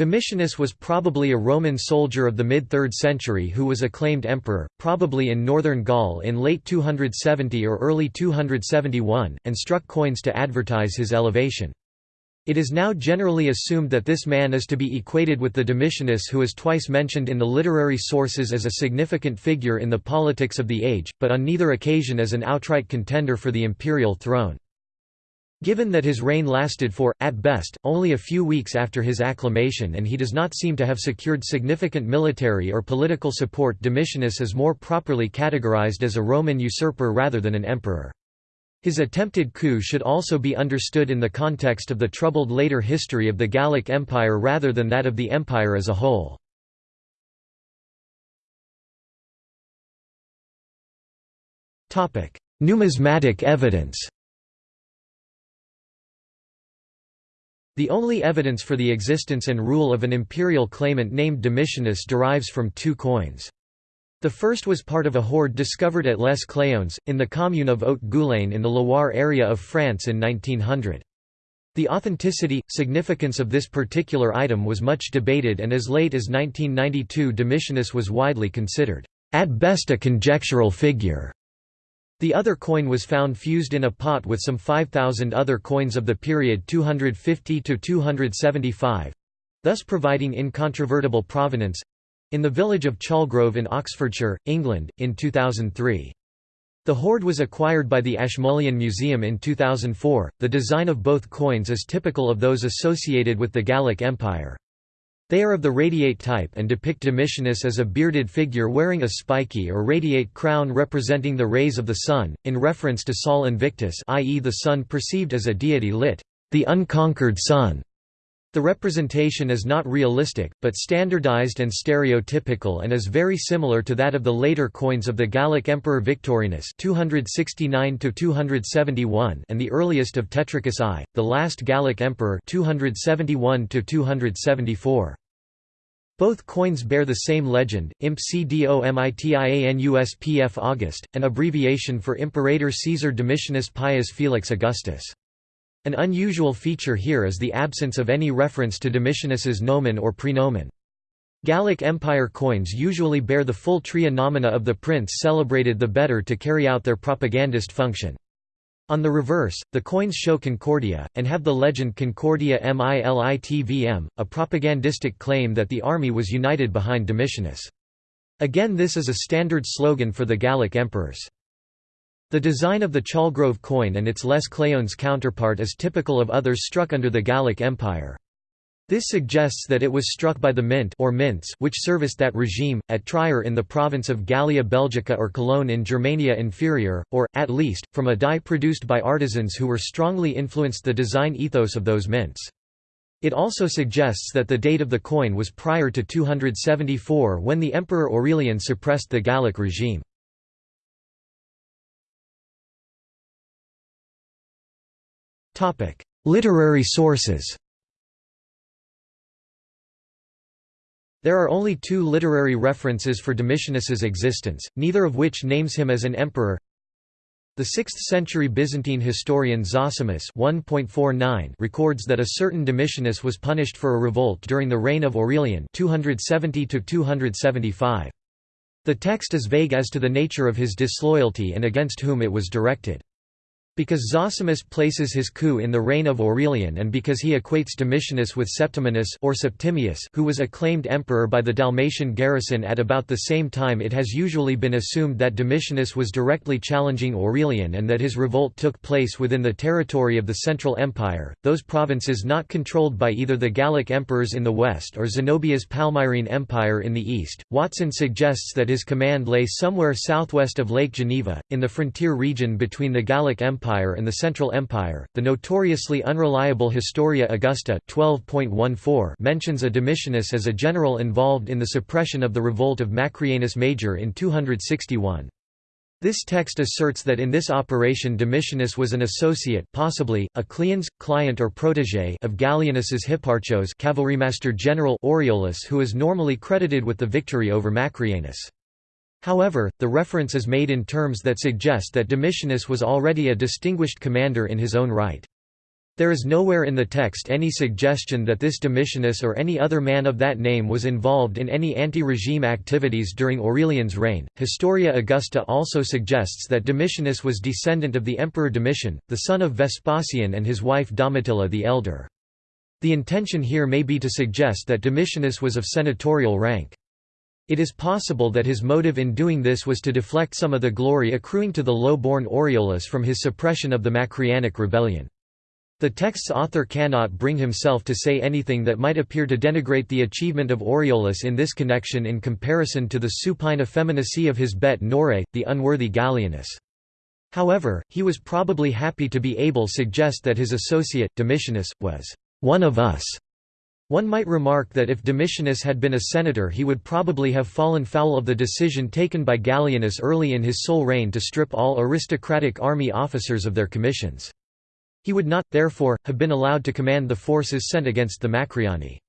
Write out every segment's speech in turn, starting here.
Domitianus was probably a Roman soldier of the mid-3rd century who was acclaimed emperor, probably in northern Gaul in late 270 or early 271, and struck coins to advertise his elevation. It is now generally assumed that this man is to be equated with the Domitianus who is twice mentioned in the literary sources as a significant figure in the politics of the age, but on neither occasion as an outright contender for the imperial throne. Given that his reign lasted for, at best, only a few weeks after his acclamation and he does not seem to have secured significant military or political support Domitianus is more properly categorized as a Roman usurper rather than an emperor. His attempted coup should also be understood in the context of the troubled later history of the Gallic Empire rather than that of the empire as a whole. Numismatic evidence The only evidence for the existence and rule of an imperial claimant named Domitianus derives from two coins. The first was part of a hoard discovered at Les Cléons, in the commune of Haute-Goulaine in the Loire area of France in 1900. The authenticity, significance of this particular item was much debated and as late as 1992 Domitianus was widely considered, at best a conjectural figure. The other coin was found fused in a pot with some 5,000 other coins of the period 250 to 275 thus providing incontrovertible provenance in the village of Chalgrove in Oxfordshire, England, in 2003. The hoard was acquired by the Ashmolean Museum in 2004. The design of both coins is typical of those associated with the Gallic Empire. They are of the radiate type and depict Domitianus as a bearded figure wearing a spiky or radiate crown representing the rays of the sun, in reference to Sol Invictus i.e. the sun perceived as a deity lit, the unconquered sun. The representation is not realistic, but standardized and stereotypical and is very similar to that of the later coins of the Gallic Emperor Victorinus 269 and the earliest of Tetricus I, the last Gallic Emperor 271 -274. Both coins bear the same legend, Imp CDOMITIANUSPF August, an abbreviation for Imperator Caesar Domitianus Pius Felix Augustus. An unusual feature here is the absence of any reference to Domitianus's nomen or prenomen. Gallic Empire coins usually bear the full tria nomina of the prince celebrated the better to carry out their propagandist function. On the reverse, the coins show Concordia, and have the legend Concordia Militvm, a propagandistic claim that the army was united behind Domitianus. Again this is a standard slogan for the Gallic emperors. The design of the Chalgrove coin and its Les Cléons counterpart is typical of others struck under the Gallic Empire. This suggests that it was struck by the mint or mints which serviced that regime, at Trier in the province of Gallia Belgica or Cologne in Germania Inferior, or, at least, from a die produced by artisans who were strongly influenced the design ethos of those mints. It also suggests that the date of the coin was prior to 274 when the Emperor Aurelian suppressed the Gallic regime. Literary sources There are only two literary references for Domitianus's existence, neither of which names him as an emperor. The 6th-century Byzantine historian Zosimus records that a certain Domitianus was punished for a revolt during the reign of Aurelian 270 -275. The text is vague as to the nature of his disloyalty and against whom it was directed. Because Zosimus places his coup in the reign of Aurelian and because he equates Domitianus with Septimius or Septimius who was acclaimed emperor by the Dalmatian garrison at about the same time it has usually been assumed that Domitianus was directly challenging Aurelian and that his revolt took place within the territory of the Central Empire, those provinces not controlled by either the Gallic emperors in the west or Zenobia's Palmyrene Empire in the east. Watson suggests that his command lay somewhere southwest of Lake Geneva, in the frontier region between the Gallic Empire Empire and the Central Empire. The notoriously unreliable Historia Augusta 12.14 mentions a Domitianus as a general involved in the suppression of the revolt of Macrianus Major in 261. This text asserts that in this operation Domitianus was an associate possibly, a cliens, client or protégé of Gallienus's Hipparchos cavalrymaster general Aureolus who is normally credited with the victory over Macrianus. However, the reference is made in terms that suggest that Domitianus was already a distinguished commander in his own right. There is nowhere in the text any suggestion that this Domitianus or any other man of that name was involved in any anti-regime activities during Aurelian's reign. Historia Augusta also suggests that Domitianus was descendant of the Emperor Domitian, the son of Vespasian and his wife Domitilla the Elder. The intention here may be to suggest that Domitianus was of senatorial rank. It is possible that his motive in doing this was to deflect some of the glory accruing to the low-born Aureolus from his suppression of the Macrianic rebellion. The text's author cannot bring himself to say anything that might appear to denigrate the achievement of Aureolus in this connection in comparison to the supine effeminacy of his bête noire, the unworthy Gallienus. However, he was probably happy to be able suggest that his associate, Domitianus, was one of us. One might remark that if Domitianus had been a senator he would probably have fallen foul of the decision taken by Gallienus early in his sole reign to strip all aristocratic army officers of their commissions. He would not, therefore, have been allowed to command the forces sent against the Macriani.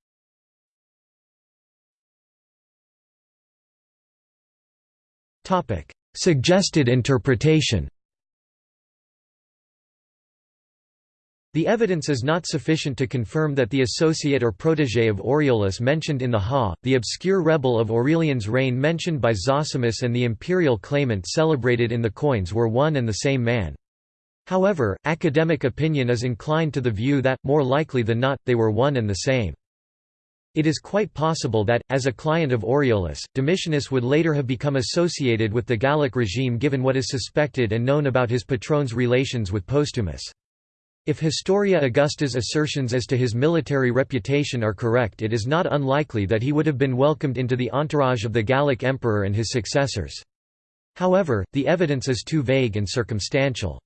Suggested interpretation The evidence is not sufficient to confirm that the associate or protégé of Aureolus mentioned in the Ha, the obscure rebel of Aurelian's reign mentioned by Zosimus and the imperial claimant celebrated in the coins were one and the same man. However, academic opinion is inclined to the view that, more likely than not, they were one and the same. It is quite possible that, as a client of Aureolus, Domitianus would later have become associated with the Gallic regime given what is suspected and known about his patron's relations with Postumus. If Historia Augusta's assertions as to his military reputation are correct it is not unlikely that he would have been welcomed into the entourage of the Gallic emperor and his successors. However, the evidence is too vague and circumstantial.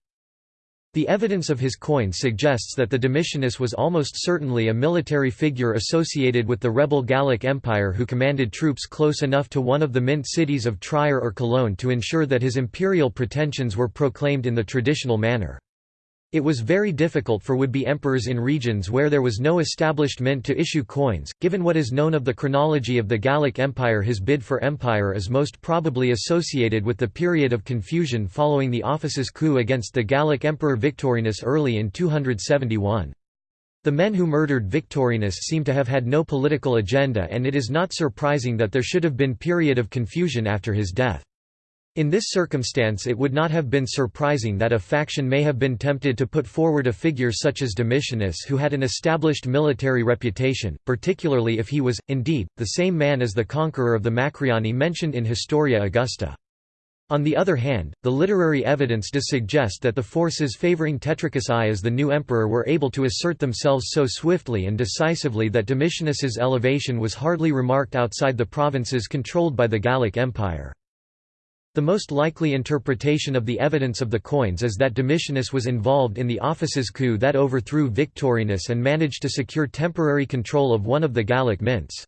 The evidence of his coin suggests that the Domitianus was almost certainly a military figure associated with the rebel Gallic Empire who commanded troops close enough to one of the mint cities of Trier or Cologne to ensure that his imperial pretensions were proclaimed in the traditional manner. It was very difficult for would-be emperors in regions where there was no established mint to issue coins. Given what is known of the chronology of the Gallic Empire his bid for empire is most probably associated with the period of confusion following the office's coup against the Gallic Emperor Victorinus early in 271. The men who murdered Victorinus seem to have had no political agenda and it is not surprising that there should have been period of confusion after his death. In this circumstance it would not have been surprising that a faction may have been tempted to put forward a figure such as Domitianus who had an established military reputation, particularly if he was, indeed, the same man as the conqueror of the Macriani mentioned in Historia Augusta. On the other hand, the literary evidence does suggest that the forces favoring Tetricus I as the new emperor were able to assert themselves so swiftly and decisively that Domitianus's elevation was hardly remarked outside the provinces controlled by the Gallic Empire. The most likely interpretation of the evidence of the coins is that Domitianus was involved in the office's coup that overthrew Victorinus and managed to secure temporary control of one of the Gallic mints.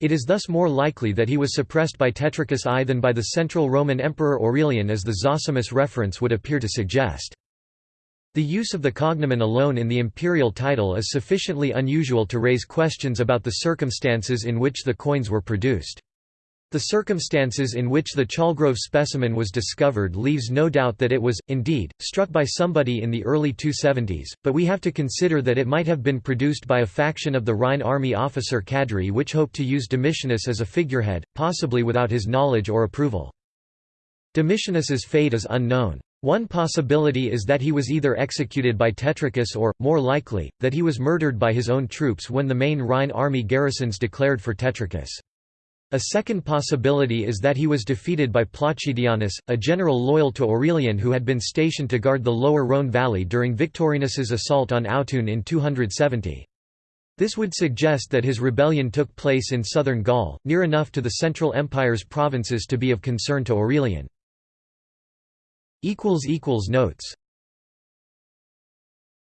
It is thus more likely that he was suppressed by Tetricus I than by the central Roman Emperor Aurelian as the Zosimus reference would appear to suggest. The use of the cognomen alone in the imperial title is sufficiently unusual to raise questions about the circumstances in which the coins were produced. The circumstances in which the Chalgrove specimen was discovered leaves no doubt that it was, indeed, struck by somebody in the early 270s, but we have to consider that it might have been produced by a faction of the Rhine army officer cadre which hoped to use Domitianus as a figurehead, possibly without his knowledge or approval. Domitianus's fate is unknown. One possibility is that he was either executed by Tetricus or, more likely, that he was murdered by his own troops when the main Rhine army garrisons declared for Tetricus. A second possibility is that he was defeated by Placidianus, a general loyal to Aurelian who had been stationed to guard the lower Rhone valley during Victorinus's assault on Autun in 270. This would suggest that his rebellion took place in southern Gaul, near enough to the Central Empire's provinces to be of concern to Aurelian. Notes